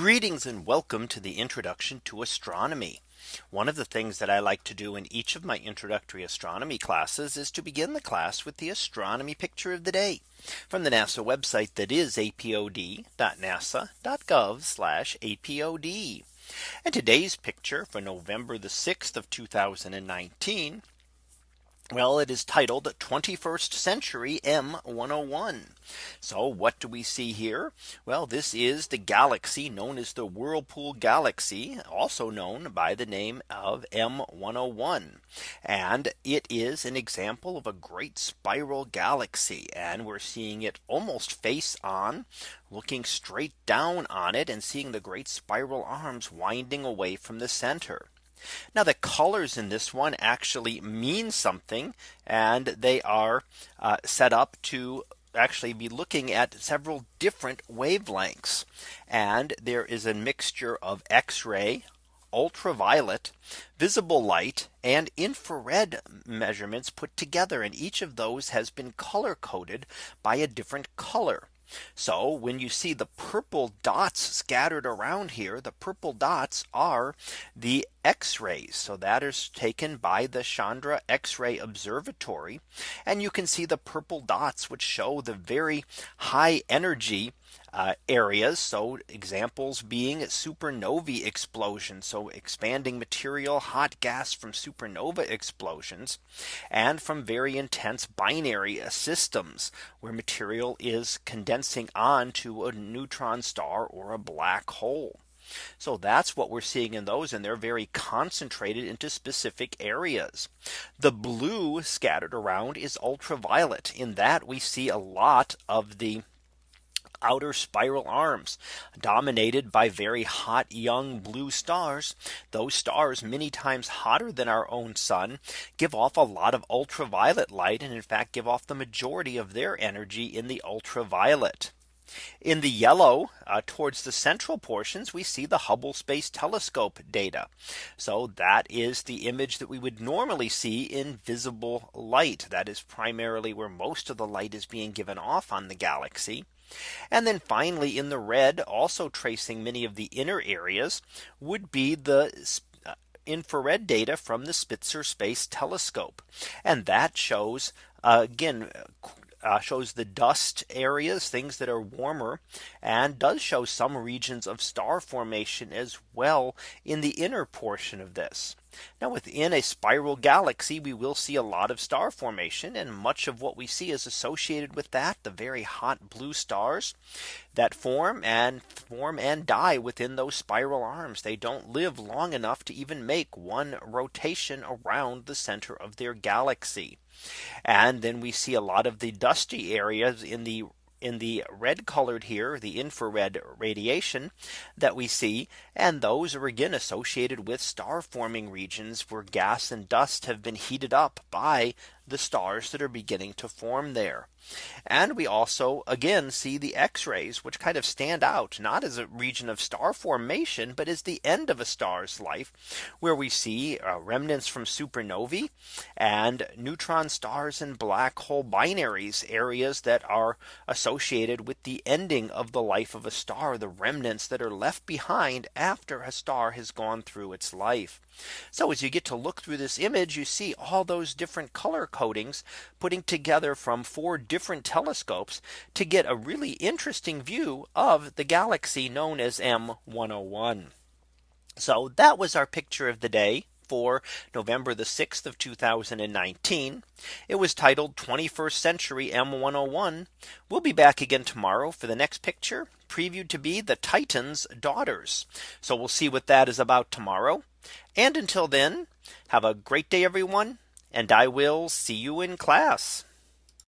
Greetings and welcome to the introduction to astronomy. One of the things that I like to do in each of my introductory astronomy classes is to begin the class with the astronomy picture of the day from the NASA website that is apod.nasa.gov apod. And today's picture for November the 6th of 2019 well, it is titled 21st Century M101. So what do we see here? Well, this is the galaxy known as the Whirlpool Galaxy, also known by the name of M101. And it is an example of a great spiral galaxy. And we're seeing it almost face on looking straight down on it and seeing the great spiral arms winding away from the center. Now the colors in this one actually mean something and they are uh, set up to actually be looking at several different wavelengths. And there is a mixture of X-ray, ultraviolet, visible light and infrared measurements put together. And each of those has been color coded by a different color. So when you see the purple dots scattered around here, the purple dots are the X rays. So that is taken by the Chandra X ray Observatory. And you can see the purple dots which show the very high energy uh, areas. So examples being supernovae explosions. So expanding material, hot gas from supernova explosions and from very intense binary systems where material is condensing onto a neutron star or a black hole. So that's what we're seeing in those and they're very concentrated into specific areas. The blue scattered around is ultraviolet in that we see a lot of the outer spiral arms dominated by very hot young blue stars. Those stars many times hotter than our own sun give off a lot of ultraviolet light and in fact give off the majority of their energy in the ultraviolet. In the yellow uh, towards the central portions, we see the Hubble Space Telescope data. So that is the image that we would normally see in visible light. That is primarily where most of the light is being given off on the galaxy. And then finally in the red also tracing many of the inner areas would be the uh, infrared data from the Spitzer Space Telescope. And that shows uh, again uh, shows the dust areas, things that are warmer, and does show some regions of star formation as well in the inner portion of this. Now within a spiral galaxy, we will see a lot of star formation and much of what we see is associated with that the very hot blue stars that form and form and die within those spiral arms. They don't live long enough to even make one rotation around the center of their galaxy. And then we see a lot of the dusty areas in the in the red colored here the infrared radiation that we see and those are again associated with star forming regions where gas and dust have been heated up by the stars that are beginning to form there. And we also again see the X rays which kind of stand out not as a region of star formation, but as the end of a star's life where we see uh, remnants from supernovae and neutron stars and black hole binaries areas that are associated with the ending of the life of a star the remnants that are left behind after a star has gone through its life. So as you get to look through this image, you see all those different color codings putting together from four different telescopes to get a really interesting view of the galaxy known as M101. So that was our picture of the day for November the 6th of 2019. It was titled 21st Century M101. We'll be back again tomorrow for the next picture previewed to be the Titan's daughters. So we'll see what that is about tomorrow. And until then, have a great day, everyone. And I will see you in class.